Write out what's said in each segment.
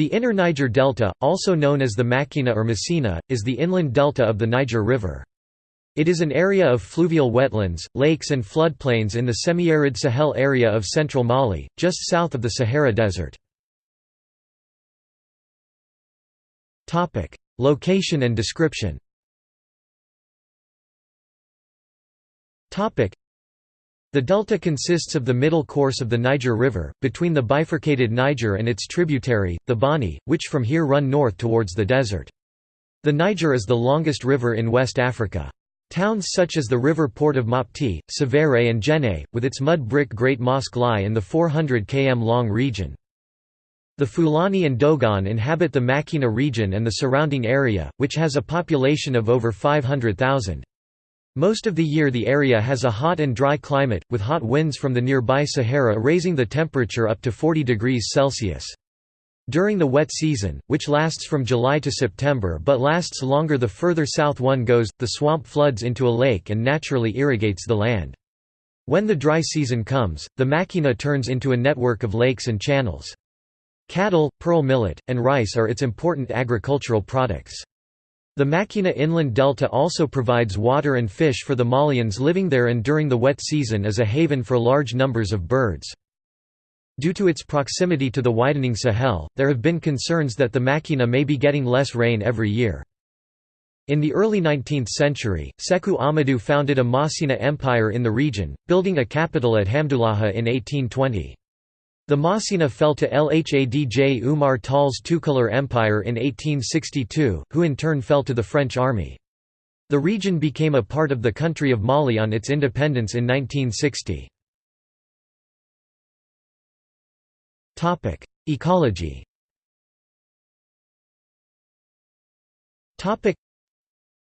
The Inner Niger Delta, also known as the Macina or Messina, is the inland delta of the Niger River. It is an area of fluvial wetlands, lakes and floodplains in the semi-arid Sahel area of central Mali, just south of the Sahara Desert. Location and description the delta consists of the middle course of the Niger River, between the bifurcated Niger and its tributary, the Bani, which from here run north towards the desert. The Niger is the longest river in West Africa. Towns such as the river port of Mopti, Sévéré and Djenné, with its mud brick Great Mosque lie in the 400 km long region. The Fulani and Dogon inhabit the Macina region and the surrounding area, which has a population of over 500,000. Most of the year the area has a hot and dry climate, with hot winds from the nearby Sahara raising the temperature up to 40 degrees Celsius. During the wet season, which lasts from July to September but lasts longer the further south one goes, the swamp floods into a lake and naturally irrigates the land. When the dry season comes, the Macina turns into a network of lakes and channels. Cattle, pearl millet, and rice are its important agricultural products. The Macina Inland Delta also provides water and fish for the Malians living there and during the wet season is a haven for large numbers of birds. Due to its proximity to the widening Sahel, there have been concerns that the Macina may be getting less rain every year. In the early 19th century, Sekou Amadou founded a Massina empire in the region, building a capital at Hamdullahi in 1820. The Massina fell to Lhadj Umar Tall's Toucouleur Empire in 1862, who in turn fell to the French army. The region became a part of the country of Mali on its independence in 1960. Ecology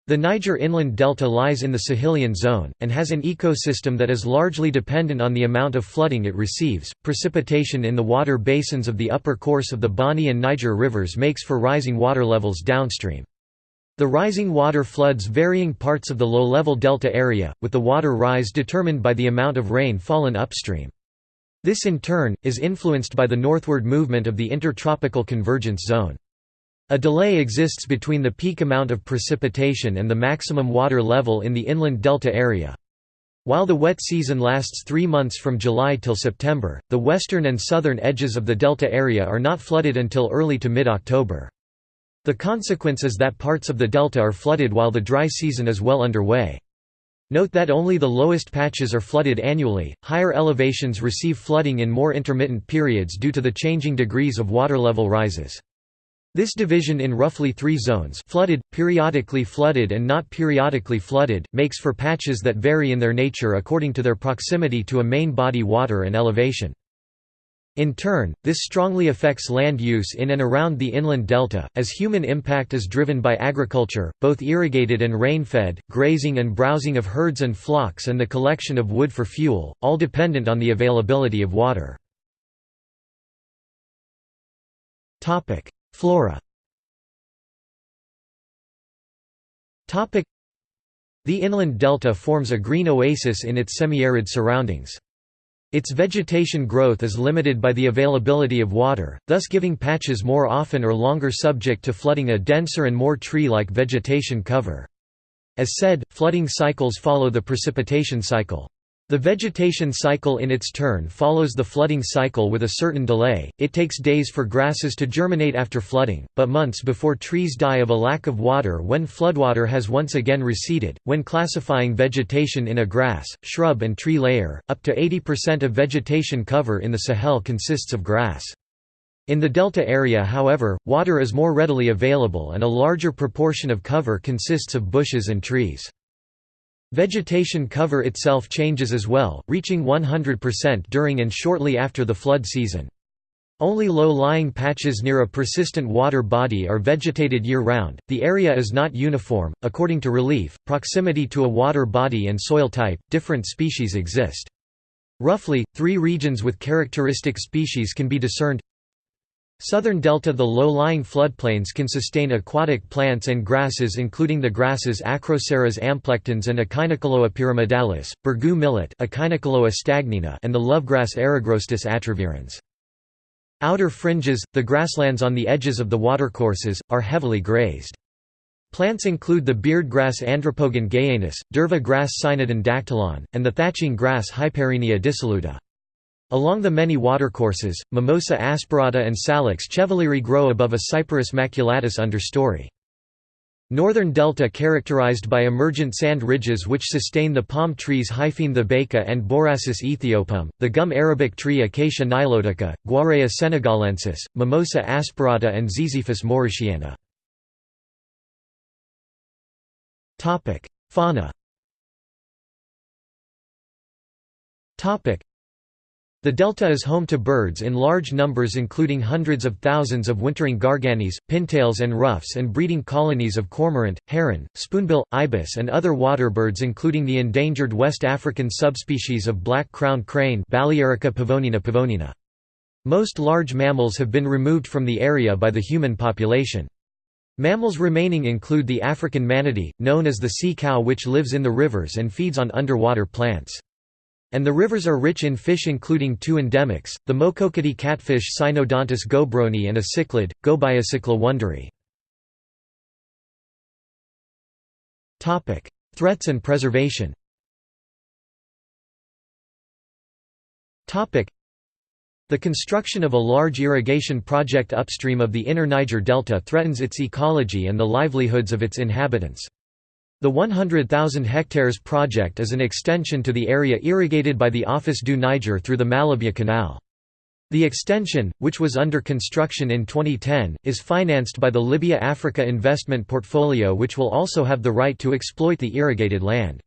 the Niger inland delta lies in the Sahelian zone, and has an ecosystem that is largely dependent on the amount of flooding it receives. Precipitation in the water basins of the upper course of the Bani and Niger rivers makes for rising water levels downstream. The rising water floods varying parts of the low-level delta area, with the water rise determined by the amount of rain fallen upstream. This in turn, is influenced by the northward movement of the intertropical convergence zone. A delay exists between the peak amount of precipitation and the maximum water level in the inland delta area. While the wet season lasts three months from July till September, the western and southern edges of the delta area are not flooded until early to mid-October. The consequence is that parts of the delta are flooded while the dry season is well underway. Note that only the lowest patches are flooded annually, higher elevations receive flooding in more intermittent periods due to the changing degrees of water level rises. This division in roughly three zones flooded, periodically flooded and not periodically flooded, makes for patches that vary in their nature according to their proximity to a main body water and elevation. In turn, this strongly affects land use in and around the inland delta, as human impact is driven by agriculture, both irrigated and rain-fed, grazing and browsing of herds and flocks and the collection of wood for fuel, all dependent on the availability of water. Flora The inland delta forms a green oasis in its semi-arid surroundings. Its vegetation growth is limited by the availability of water, thus giving patches more often or longer subject to flooding a denser and more tree-like vegetation cover. As said, flooding cycles follow the precipitation cycle. The vegetation cycle in its turn follows the flooding cycle with a certain delay, it takes days for grasses to germinate after flooding, but months before trees die of a lack of water when floodwater has once again receded. When classifying vegetation in a grass, shrub and tree layer, up to 80% of vegetation cover in the Sahel consists of grass. In the delta area however, water is more readily available and a larger proportion of cover consists of bushes and trees. Vegetation cover itself changes as well, reaching 100% during and shortly after the flood season. Only low-lying patches near a persistent water body are vegetated year-round. The area is not uniform, according to relief, proximity to a water body and soil type, different species exist. Roughly, three regions with characteristic species can be discerned Southern delta The low-lying floodplains can sustain aquatic plants and grasses including the grasses Acroceras amplectans and Echinochloa pyramidalis, bourgou millet stagnina and the lovegrass Eragrostis atrovirens. Outer fringes, the grasslands on the edges of the watercourses, are heavily grazed. Plants include the beardgrass Andropogon gayanus, durva grass Cynodon dactylon, and the thatching grass Hyparrhenia dissoluta. Along the many watercourses, Mimosa asperata and Salix chevalieri grow above a Cyperus maculatus understory. Northern delta characterized by emergent sand ridges which sustain the palm trees Hyphaene thebaica and Borassus aethiopum, the gum arabic tree Acacia nilotica, Guiera senegalensis, Mimosa asperata and Ziziphus mauritiana. Fauna the delta is home to birds in large numbers including hundreds of thousands of wintering garganeys, pintails and ruffs and breeding colonies of cormorant, heron, spoonbill, ibis and other waterbirds including the endangered West African subspecies of black-crowned crane pavonina pavonina. Most large mammals have been removed from the area by the human population. Mammals remaining include the African manatee, known as the sea cow which lives in the rivers and feeds on underwater plants. And the rivers are rich in fish including two endemics, the Mokokoti catfish Synodontis gobroni and a cichlid, Gobiocichla wonderi. Threats and preservation the construction of a large irrigation project upstream of the inner Niger Delta threatens its ecology and the livelihoods of its inhabitants. The 100,000 hectares project is an extension to the area irrigated by the Office du Niger through the Malibya Canal. The extension, which was under construction in 2010, is financed by the Libya Africa Investment Portfolio which will also have the right to exploit the irrigated land.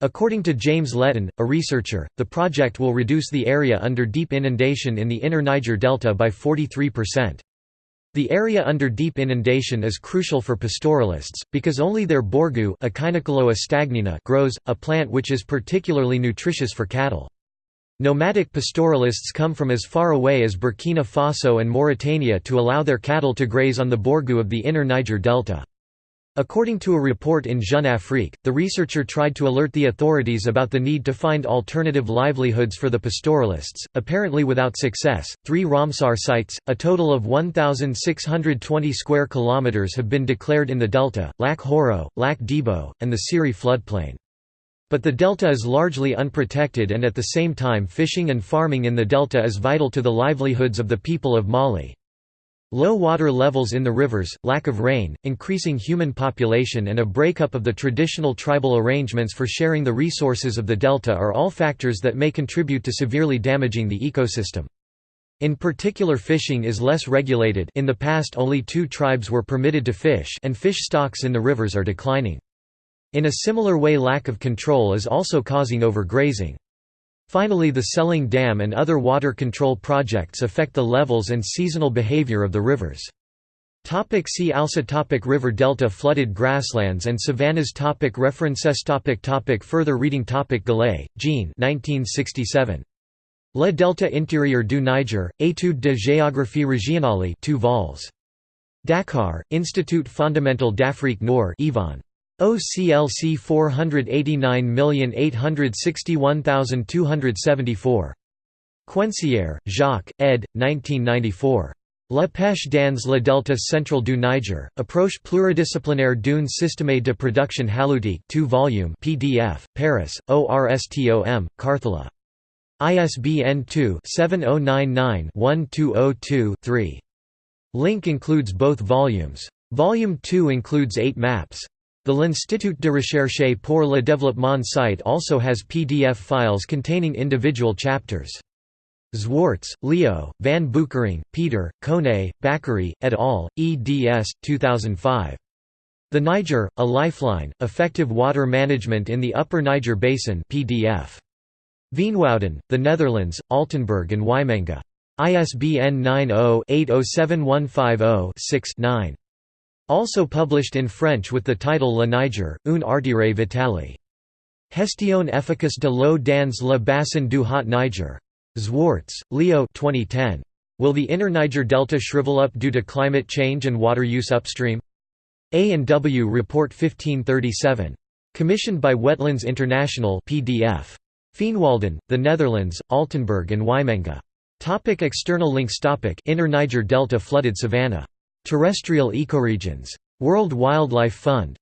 According to James Letton, a researcher, the project will reduce the area under deep inundation in the inner Niger Delta by 43%. The area under deep inundation is crucial for pastoralists, because only their bourgou grows, a plant which is particularly nutritious for cattle. Nomadic pastoralists come from as far away as Burkina Faso and Mauritania to allow their cattle to graze on the bourgou of the inner Niger Delta. According to a report in Jeune Afrique, the researcher tried to alert the authorities about the need to find alternative livelihoods for the pastoralists, apparently without success. Three Ramsar sites, a total of 1,620 square kilometers, have been declared in the delta: Lac Horo, Lac Debo, and the Siri floodplain. But the delta is largely unprotected, and at the same time, fishing and farming in the delta is vital to the livelihoods of the people of Mali. Low water levels in the rivers, lack of rain, increasing human population and a breakup of the traditional tribal arrangements for sharing the resources of the delta are all factors that may contribute to severely damaging the ecosystem. In particular fishing is less regulated in the past only two tribes were permitted to fish and fish stocks in the rivers are declining. In a similar way lack of control is also causing overgrazing. Finally the Sélingué Dam and other water control projects affect the levels and seasonal behavior of the rivers. Topic see also topic River delta Flooded grasslands and savannas topic References topic topic Further reading topic Gallais, Jean 1967. Le delta intérieur du Niger, Étude de géographie régionale 2 vols. Dakar, Institut fondamental d'Afrique Nord Yvonne. OCLC 489861274. Quensière, Jacques, ed. 1994. La pêche dans le delta central du Niger, approche pluridisciplinaire d'une système de production halieutique 2 volume PDF, Paris, ORSTOM, Karthala. ISBN 2-7099-1202-3. Link includes both volumes. Volume 2 includes eight maps. The L'Institut de recherche pour le développement site also has PDF files containing individual chapters. Zwarts, Leo, Van Beukering, Peter, Kone, Bakary, et al., eds. 2005. The Niger, A Lifeline, Effective Water Management in the Upper Niger Basin PDF. Veenwouden, The Netherlands, Altenburg and Wymenga. ISBN 90-807150-6-9. Also published in French with the title Le Niger, un artire vitale. Gestion efficace de l'eau dans le bassin du Haut Niger. Zwarts, Leo 2010. Will the inner Niger Delta shrivel up due to climate change and water use upstream? A&W Report 1537. Commissioned by Wetlands International PDF. Veenwouden, The Netherlands, Altenburg and Wymenga. Topic external links Topic Inner Niger Delta flooded savanna. Terrestrial ecoregions. World Wildlife Fund